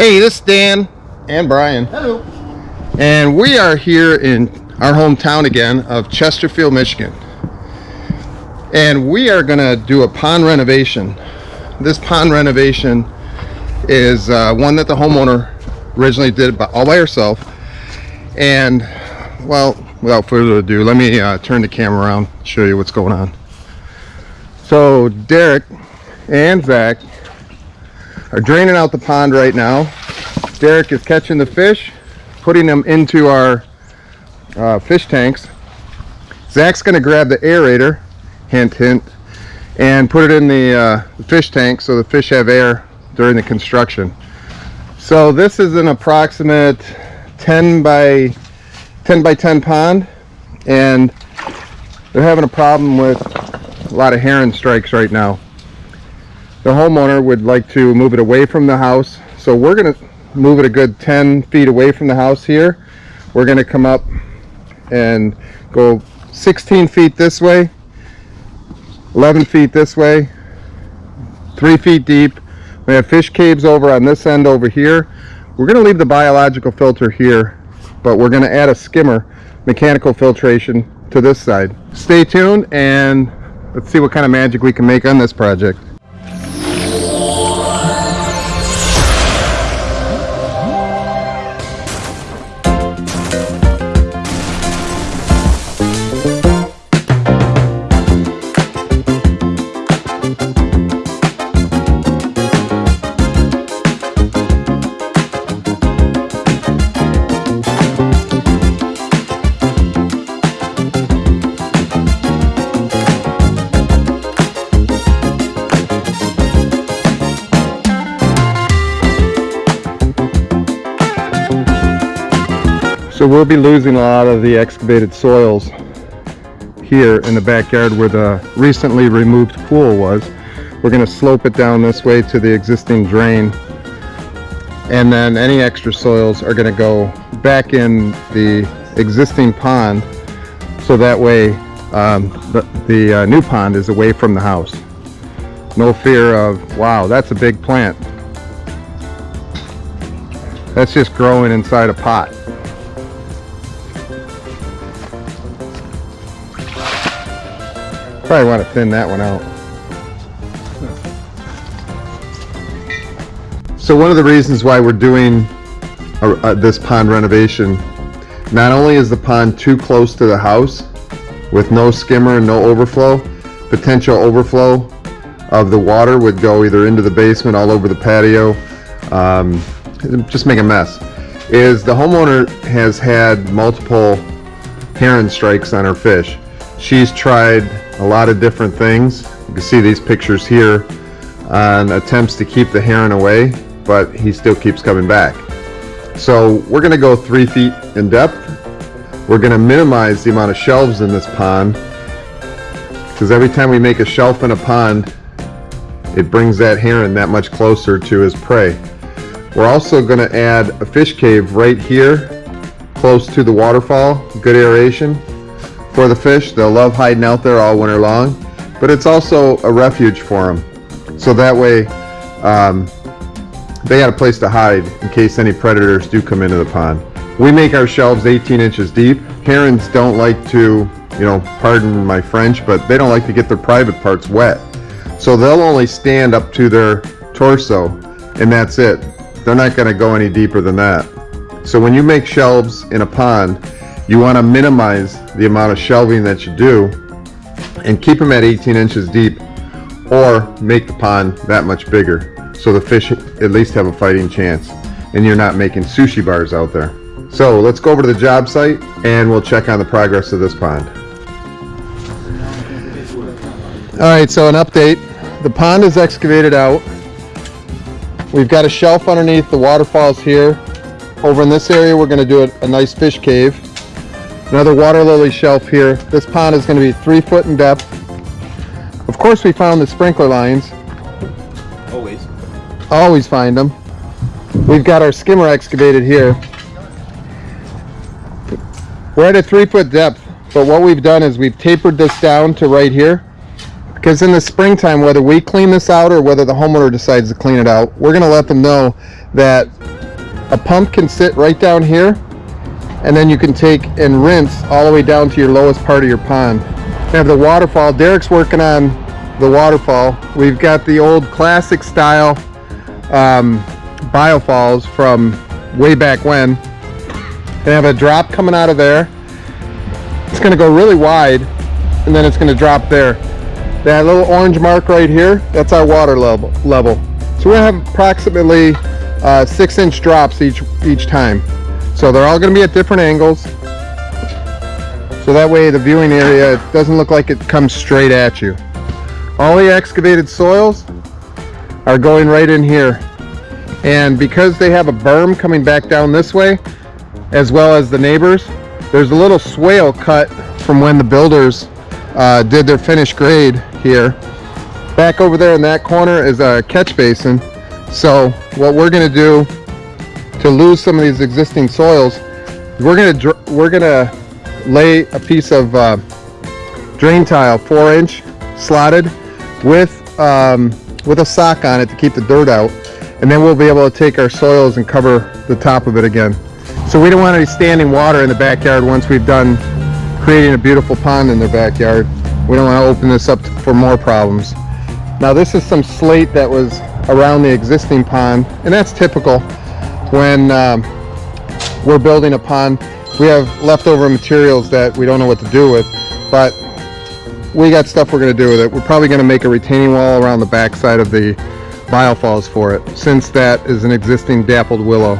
Hey, this is Dan and Brian. Hello. And we are here in our hometown again of Chesterfield, Michigan. And we are gonna do a pond renovation. This pond renovation is uh, one that the homeowner originally did by, all by herself. And well, without further ado, let me uh, turn the camera around, show you what's going on. So Derek and Zach are draining out the pond right now. Derek is catching the fish, putting them into our uh, fish tanks. Zach's gonna grab the aerator, hint hint, and put it in the, uh, the fish tank so the fish have air during the construction. So this is an approximate 10 by 10 by 10 pond and they're having a problem with a lot of heron strikes right now. The homeowner would like to move it away from the house. So we're gonna move it a good 10 feet away from the house here. We're gonna come up and go 16 feet this way, 11 feet this way, three feet deep. We have fish caves over on this end over here. We're gonna leave the biological filter here, but we're gonna add a skimmer, mechanical filtration to this side. Stay tuned and let's see what kind of magic we can make on this project. We'll be losing a lot of the excavated soils here in the backyard where the recently removed pool was. We're going to slope it down this way to the existing drain and then any extra soils are going to go back in the existing pond so that way um, the, the uh, new pond is away from the house. No fear of, wow, that's a big plant. That's just growing inside a pot. Probably want to thin that one out. So one of the reasons why we're doing a, a, this pond renovation, not only is the pond too close to the house with no skimmer and no overflow, potential overflow of the water would go either into the basement, all over the patio, um, just make a mess, is the homeowner has had multiple heron strikes on her fish. She's tried a lot of different things. You can see these pictures here on attempts to keep the heron away, but he still keeps coming back. So we're gonna go three feet in depth. We're gonna minimize the amount of shelves in this pond because every time we make a shelf in a pond, it brings that heron that much closer to his prey. We're also gonna add a fish cave right here, close to the waterfall, good aeration for the fish. They'll love hiding out there all winter long, but it's also a refuge for them. So that way, um, they got a place to hide in case any predators do come into the pond. We make our shelves 18 inches deep. Herons don't like to, you know, pardon my French, but they don't like to get their private parts wet. So they'll only stand up to their torso and that's it. They're not gonna go any deeper than that. So when you make shelves in a pond, you want to minimize the amount of shelving that you do and keep them at 18 inches deep or make the pond that much bigger so the fish at least have a fighting chance and you're not making sushi bars out there. So let's go over to the job site and we'll check on the progress of this pond. Alright, so an update. The pond is excavated out. We've got a shelf underneath the waterfalls here. Over in this area we're going to do a, a nice fish cave. Another water lily shelf here. This pond is going to be three foot in depth. Of course we found the sprinkler lines. Always. Always find them. We've got our skimmer excavated here. We're at a three foot depth, but what we've done is we've tapered this down to right here. because in the springtime, whether we clean this out or whether the homeowner decides to clean it out, we're going to let them know that a pump can sit right down here and then you can take and rinse all the way down to your lowest part of your pond. We have the waterfall. Derek's working on the waterfall. We've got the old classic style um, biofalls from way back when. They have a drop coming out of there. It's going to go really wide and then it's going to drop there. That little orange mark right here, that's our water level. level. So we're to have approximately uh, six inch drops each, each time. So they're all going to be at different angles. So that way the viewing area doesn't look like it comes straight at you. All the excavated soils are going right in here. And because they have a berm coming back down this way, as well as the neighbors, there's a little swale cut from when the builders uh, did their finished grade here. Back over there in that corner is a catch basin. So what we're gonna do to lose some of these existing soils, we're gonna we're gonna lay a piece of uh, drain tile, four inch slotted, with um, with a sock on it to keep the dirt out, and then we'll be able to take our soils and cover the top of it again. So we don't want any standing water in the backyard once we've done creating a beautiful pond in their backyard. We don't want to open this up for more problems. Now this is some slate that was around the existing pond, and that's typical when um, we're building a pond. We have leftover materials that we don't know what to do with, but we got stuff we're going to do with it. We're probably going to make a retaining wall around the back side of the biofalls for it, since that is an existing dappled willow.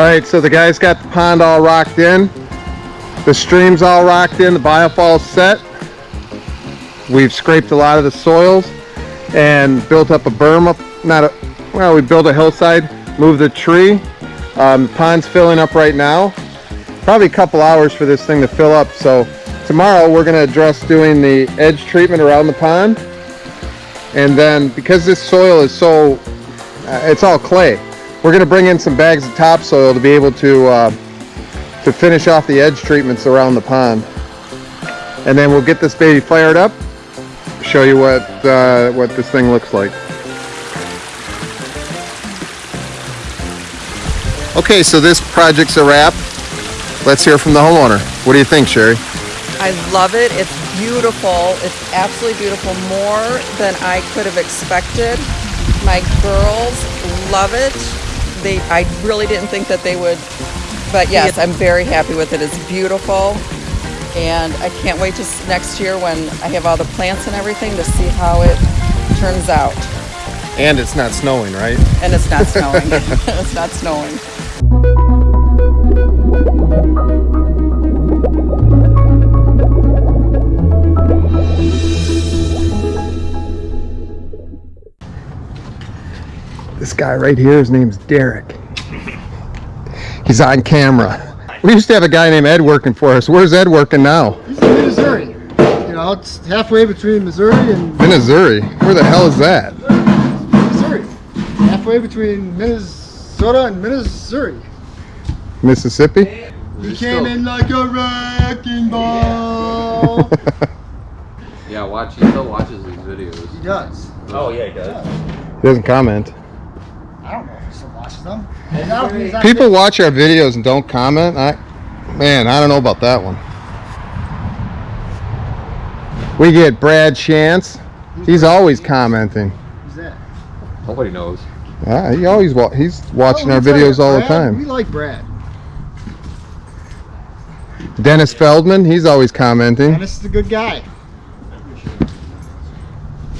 Right, so the guys got the pond all rocked in. The stream's all rocked in, the biofall's set. We've scraped a lot of the soils and built up a berm up, not a, well, we built a hillside, moved the tree. Um, the pond's filling up right now. Probably a couple hours for this thing to fill up. So tomorrow we're gonna address doing the edge treatment around the pond. And then because this soil is so, uh, it's all clay. We're going to bring in some bags of topsoil to be able to uh, to finish off the edge treatments around the pond. And then we'll get this baby fired up, show you what, uh, what this thing looks like. Okay, so this project's a wrap. Let's hear from the homeowner. What do you think, Sherry? I love it. It's beautiful. It's absolutely beautiful, more than I could have expected. My girls love it they I really didn't think that they would but yes I'm very happy with it. It's beautiful and I can't wait to next year when I have all the plants and everything to see how it turns out. And it's not snowing right? And it's not snowing. It's not snowing This guy right here, his name's Derek. He's on camera. We used to have a guy named Ed working for us. Where's Ed working now? He's in Missouri. You know, it's halfway between Missouri and Missouri. Where the hell is that? Missouri. Halfway between Minnesota and Missouri. Mississippi? He came in like a wrecking ball. Yeah, watch. He still watches these videos. he does. Oh yeah, he does. He doesn't comment. I don't know if he still watches them. And now he's on People watch our videos and don't comment. I, man, I don't know about that one. We get Brad Chance. He's always commenting. Who's that? Nobody knows. Ah, he always wa- he's watching Oh, our we like videos all the time. We like Brad. Dennis Feldman, he's always commenting. Dennis is a good guy.